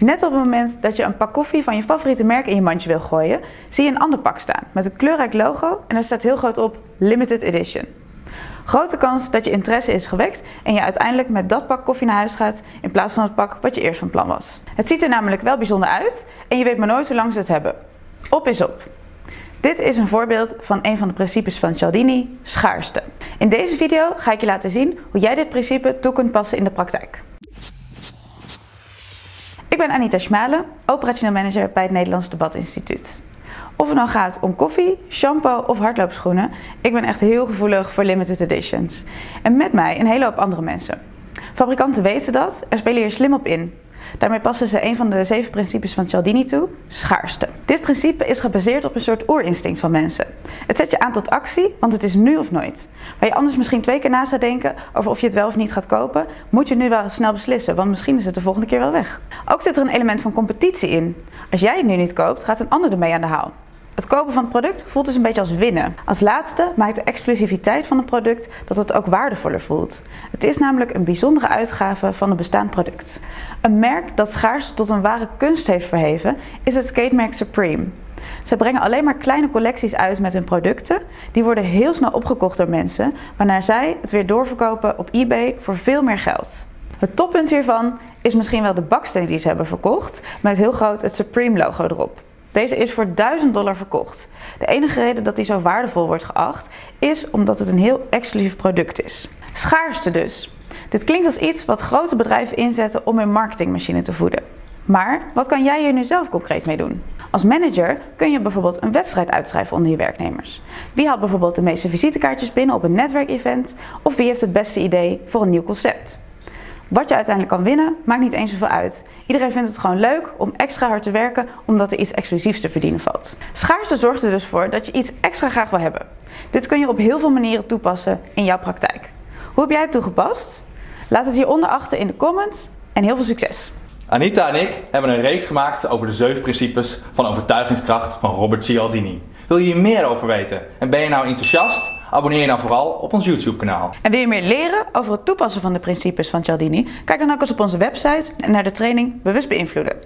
Net op het moment dat je een pak koffie van je favoriete merk in je mandje wil gooien, zie je een ander pak staan met een kleurrijk logo en er staat heel groot op Limited Edition. Grote kans dat je interesse is gewekt en je uiteindelijk met dat pak koffie naar huis gaat in plaats van het pak wat je eerst van plan was. Het ziet er namelijk wel bijzonder uit en je weet maar nooit hoe lang ze het hebben. Op is op. Dit is een voorbeeld van een van de principes van Cialdini, schaarste. In deze video ga ik je laten zien hoe jij dit principe toe kunt passen in de praktijk. Ik ben Anita Schmalen, operationeel manager bij het Nederlands Debatinstituut. Of het nou gaat om koffie, shampoo of hardloopschoenen, ik ben echt heel gevoelig voor limited editions. En met mij een hele hoop andere mensen. Fabrikanten weten dat en spelen hier slim op in. Daarmee passen ze een van de zeven principes van Cialdini toe, schaarste. Dit principe is gebaseerd op een soort oerinstinct van mensen. Het zet je aan tot actie, want het is nu of nooit. Waar je anders misschien twee keer na zou denken over of je het wel of niet gaat kopen, moet je nu wel snel beslissen, want misschien is het de volgende keer wel weg. Ook zit er een element van competitie in. Als jij het nu niet koopt, gaat een ander ermee aan de haal. Het kopen van het product voelt dus een beetje als winnen. Als laatste maakt de exclusiviteit van het product dat het ook waardevoller voelt. Het is namelijk een bijzondere uitgave van een bestaand product. Een merk dat schaars tot een ware kunst heeft verheven is het skatemerk Supreme. Zij brengen alleen maar kleine collecties uit met hun producten. Die worden heel snel opgekocht door mensen, waarna zij het weer doorverkopen op eBay voor veel meer geld. Het toppunt hiervan is misschien wel de baksteen die ze hebben verkocht, met heel groot het Supreme logo erop. Deze is voor 1000 dollar verkocht. De enige reden dat die zo waardevol wordt geacht is omdat het een heel exclusief product is. Schaarste dus. Dit klinkt als iets wat grote bedrijven inzetten om hun marketingmachine te voeden. Maar wat kan jij hier nu zelf concreet mee doen? Als manager kun je bijvoorbeeld een wedstrijd uitschrijven onder je werknemers. Wie haalt bijvoorbeeld de meeste visitekaartjes binnen op een netwerkevent? Of wie heeft het beste idee voor een nieuw concept? Wat je uiteindelijk kan winnen, maakt niet eens zoveel uit. Iedereen vindt het gewoon leuk om extra hard te werken omdat er iets exclusiefs te verdienen valt. Schaarste zorgt er dus voor dat je iets extra graag wil hebben. Dit kun je op heel veel manieren toepassen in jouw praktijk. Hoe heb jij het toegepast? Laat het hieronder achter in de comments en heel veel succes! Anita en ik hebben een reeks gemaakt over de zeven principes van overtuigingskracht van Robert Cialdini. Wil je hier meer over weten en ben je nou enthousiast? Abonneer je dan vooral op ons YouTube kanaal. En wil je meer leren over het toepassen van de principes van Cialdini? Kijk dan ook eens op onze website en naar de training Bewust Beïnvloeden.